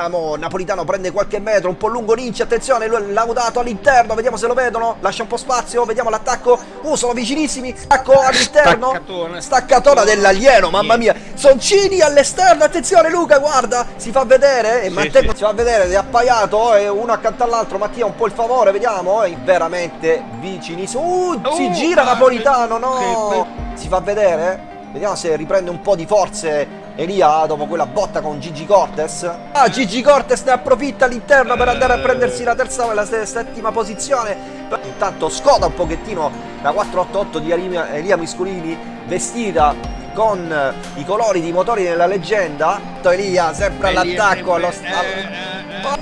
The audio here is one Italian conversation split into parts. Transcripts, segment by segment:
vediamo, Napolitano prende qualche metro, un po' lungo Ninci, attenzione, laudato all'interno, vediamo se lo vedono, lascia un po' spazio, vediamo l'attacco, uh, sono vicinissimi, attacco all'interno, Staccatona. staccatona dell'alieno, mamma mia, Soncini all'esterno, attenzione Luca, guarda, si fa vedere, e Sì, Matteo sì. si fa vedere, è appaiato, e uno accanto all'altro, Mattia un po' il favore, vediamo, è veramente vicinissimo, uh, si Uh, gira Napolitano, no, si fa vedere, vediamo se riprende un po' di forze Elia dopo quella botta con Gigi Cortes. Ah, Gigi Cortes ne approfitta all'interno per andare a prendersi la terza e la se- settima posizione. Intanto scoda un pochettino la 488 di Elia, Miscolini vestita con eh, i colori di motori della leggenda. Elia sempre all'attacco, allo Eh, allo-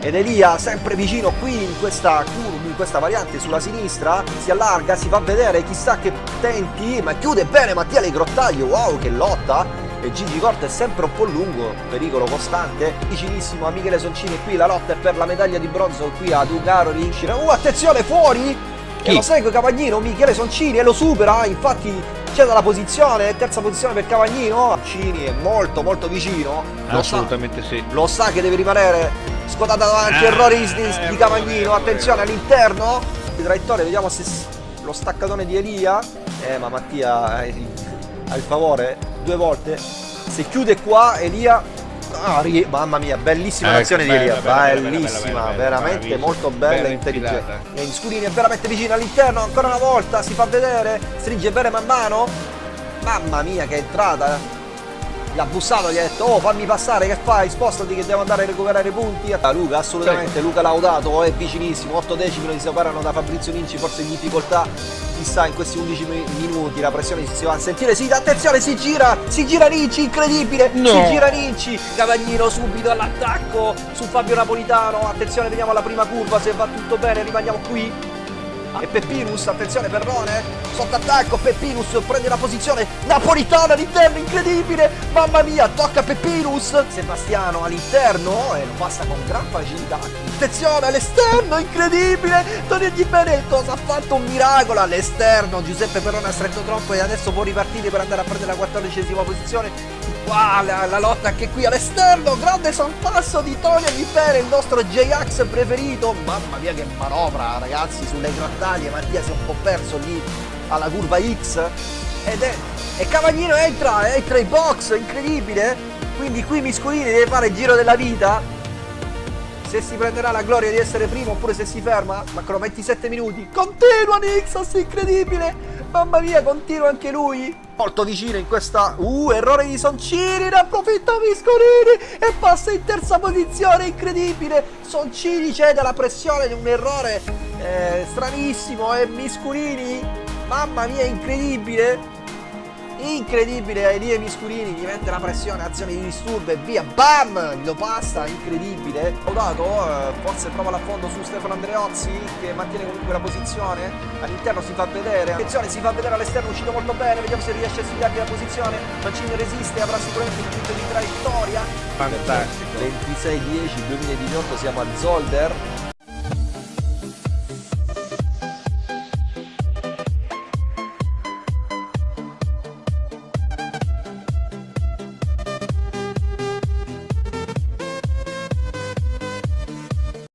ed Elia sempre vicino qui in questa curva, in questa variante sulla sinistra, si allarga, si fa vedere, chissà che tenti, ma chiude bene Mattia Le Grottaglio, wow che lotta! E Gigi Corte è sempre un po' lungo, pericolo costante, vicinissimo a Michele Soncini qui la lotta è per la medaglia di bronzo qui a Dugaro riuscire. Uh attenzione fuori! E Chi? lo segue Cavagnino, Michele Soncini e lo supera, infatti c'è dalla posizione, terza posizione per Cavagnino, Soncini è molto molto vicino, lo sa- Assolutamente sì. lo sa che deve rimanere scotata davanti Ah, errori di, eh, di Cavagnino eh, attenzione all'interno di traiettoria vediamo se lo staccatone di Elia eh ma Mattia ha il, ha il favore due volte. Se chiude qua Elia. Ah, ri- mamma mia bellissima Ecco, l'azione di Elia. bella, bellissima bella, bella, veramente molto bella e intelligente. e Scudini è veramente vicino all'interno ancora una volta si fa vedere stringe bene man mano. Mamma mia che entrata gli ha bussato, gli ha detto oh fammi passare, che fai? Spostati che devo andare a recuperare punti. Ah, Luca, assolutamente, Luca Laudato è vicinissimo, 8 decimi lo si separano da Fabrizio Ninci, forse in difficoltà. Chissà in questi 11 mi- minuti la pressione si va a sentire, sì, attenzione, si gira, si gira Ninci, incredibile, No. si gira Ninci, Cavagnino subito all'attacco su Fabio Napolitano, attenzione, vediamo la prima curva, se va tutto bene rimaniamo qui. E Peppinus, attenzione Perrone, sotto attacco, Peppinus prende la posizione, Napolitano all'interno, incredibile, mamma mia, tocca Peppinus, Sebastiano all'interno e lo passa con gran facilità, attenzione all'esterno, incredibile, togliergli bene il cosa ha fatto, un miracolo all'esterno, Giuseppe Perrone ha stretto troppo e adesso può ripartire per andare a prendere la quattordicesima posizione, Qua la, la lotta anche qui all'esterno, grande sorpasso di Tony Vipere, il nostro J-Ax preferito. Mamma mia che manovra ragazzi sulle grottaglie, Mattia si è un po' perso lì alla curva X. Ed è... E Cavagnino entra, entra in box, incredibile. Quindi qui Miscolini deve fare il giro della vita. Se si prenderà la gloria di essere primo oppure se si ferma, mancano 27 minuti. Continua Nixos, incredibile! Mamma mia, continua anche lui. Molto vicino in questa... Uh, errore di Soncini, ne approfitta Miscolini e passa in terza posizione, incredibile. Soncini cede alla pressione di un errore eh, stranissimo e Miscolini, mamma mia, incredibile. Incredibile, Elie Miscurini gli mette la pressione, azione di disturbo e via, bam! Lo passa, incredibile. Laudato, eh, forse prova l'affondo su Stefano Andreozzi che mantiene comunque la posizione. All'interno si fa vedere, attenzione, si fa vedere all'esterno, uscito molto bene, vediamo se riesce a sfidargli la posizione. Mancini resiste, avrà sicuramente un punto di traiettoria. Fantastico. 26-10 2018 siamo a Zolder